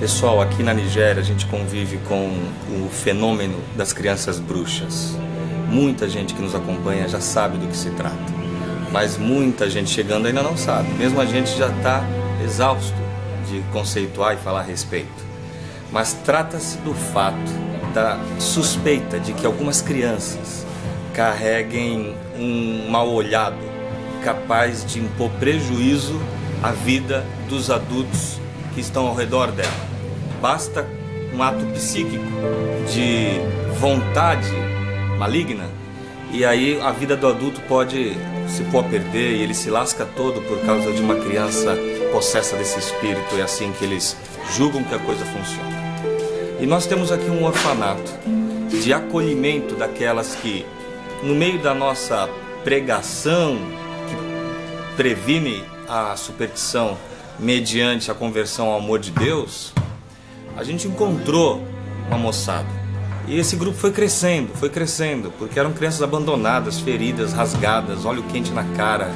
Pessoal, aqui na Nigéria a gente convive com o fenômeno das crianças bruxas. Muita gente que nos acompanha já sabe do que se trata, mas muita gente chegando ainda não sabe. Mesmo a gente já está exausto de conceituar e falar a respeito. Mas trata-se do fato da suspeita de que algumas crianças carreguem um mal olhado capaz de impor prejuízo à vida dos adultos que estão ao redor dela. Basta um ato psíquico de vontade maligna e aí a vida do adulto pode se pôr a perder e ele se lasca todo por causa de uma criança possessa desse espírito. É assim que eles julgam que a coisa funciona. E nós temos aqui um orfanato de acolhimento daquelas que, no meio da nossa pregação, que previne a superstição mediante a conversão ao amor de Deus, a gente encontrou uma moçada. E esse grupo foi crescendo, foi crescendo, porque eram crianças abandonadas, feridas, rasgadas, óleo quente na cara,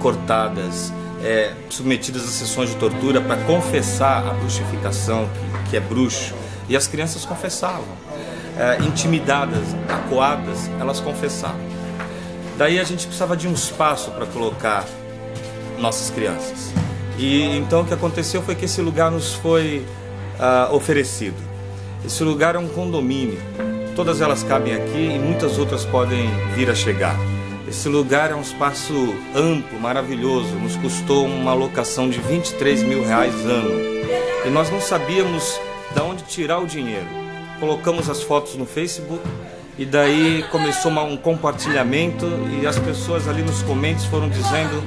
cortadas, é, submetidas a sessões de tortura para confessar a bruxificação, que, que, é bruxo. E as crianças confessavam. É, intimidadas, acuadas, elas confessavam. Daí a gente precisava de um espaço para colocar nossas crianças. E então o que aconteceu foi que esse lugar nos foi uh, oferecido. Esse lugar é um condomínio. Todas elas cabem aqui e muitas outras podem vir a chegar. Esse lugar é um espaço amplo, maravilhoso. Nos custou uma locação de 23 mil reais ano. E nós não sabíamos de onde tirar o dinheiro. Colocamos as fotos no Facebook e daí começou um compartilhamento e as pessoas ali nos comentários foram dizendo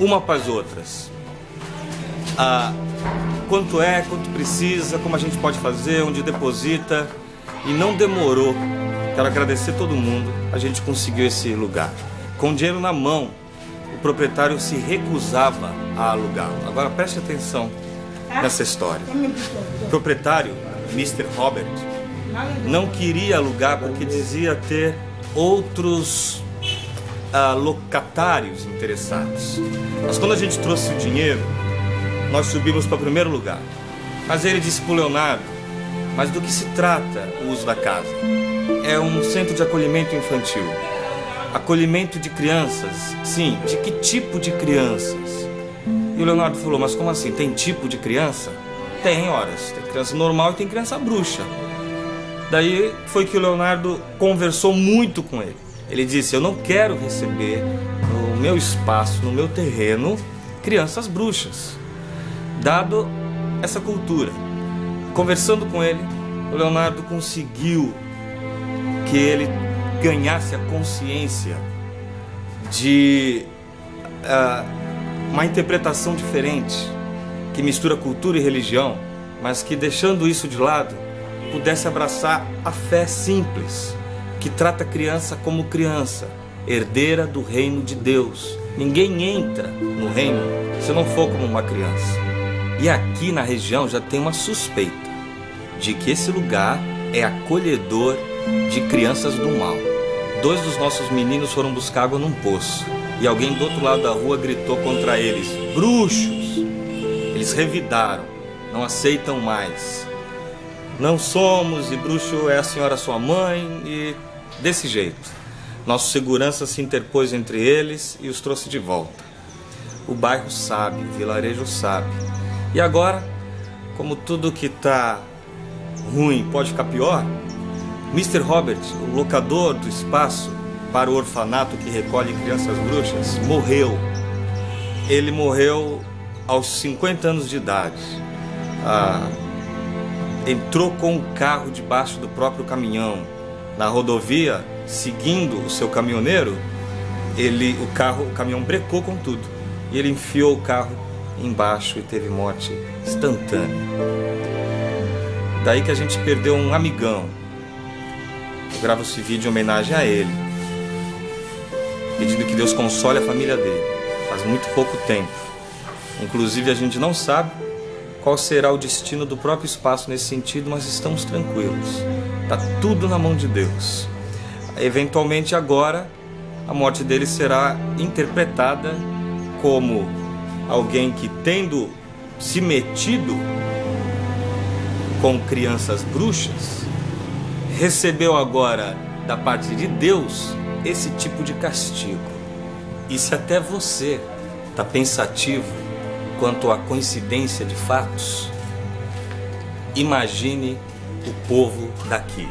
uma para as outras. Ah, quanto é, quanto precisa, como a gente pode fazer, onde deposita. E não demorou. Quero agradecer todo mundo. A gente conseguiu esse lugar. Com dinheiro na mão, o proprietário se recusava a alugá-lo. Agora preste atenção nessa história. O proprietário, Mr. Robert, não queria alugar porque dizia ter outros uh, locatários interessados. Mas quando a gente trouxe o dinheiro, nós subimos para o primeiro lugar. Mas ele disse para o Leonardo, mas do que se trata o uso da casa? É um centro de acolhimento infantil. Acolhimento de crianças? Sim, de que tipo de crianças? E o Leonardo falou, mas como assim? Tem tipo de criança? Tem horas, tem criança normal e tem criança bruxa. Daí foi que o Leonardo conversou muito com ele. Ele disse, eu não quero receber no meu espaço, no meu terreno, crianças bruxas dado essa cultura. Conversando com ele, o Leonardo conseguiu que ele ganhasse a consciência de uh, uma interpretação diferente, que mistura cultura e religião, mas que deixando isso de lado, pudesse abraçar a fé simples, que trata a criança como criança, herdeira do reino de Deus. Ninguém entra no reino se não for como uma criança. E aqui na região já tem uma suspeita de que esse lugar é acolhedor de crianças do mal. Dois dos nossos meninos foram buscar água num poço e alguém do outro lado da rua gritou contra eles: Bruxos! Eles revidaram, não aceitam mais. Não somos e bruxo é a senhora sua mãe e desse jeito. Nosso segurança se interpôs entre eles e os trouxe de volta. O bairro sabe, o vilarejo sabe e agora, como tudo que está ruim pode ficar pior, Mr. Robert, o locador do espaço para o orfanato que recolhe crianças bruxas, morreu. Ele morreu aos 50 anos de idade. Ah, entrou com o carro debaixo do próprio caminhão. Na rodovia, seguindo o seu caminhoneiro, ele, o carro, o caminhão brecou com tudo. E ele enfiou o carro embaixo e teve morte instantânea. Daí que a gente perdeu um amigão. Eu gravo esse vídeo em homenagem a ele, pedindo que Deus console a família dele. Faz muito pouco tempo. Inclusive a gente não sabe qual será o destino do próprio espaço nesse sentido, mas estamos tranquilos. Está tudo na mão de Deus. Eventualmente agora a morte dele será interpretada como alguém que tendo se metido com crianças bruxas, recebeu agora da parte de Deus esse tipo de castigo. E se até você está pensativo quanto à coincidência de fatos, imagine o povo daqui.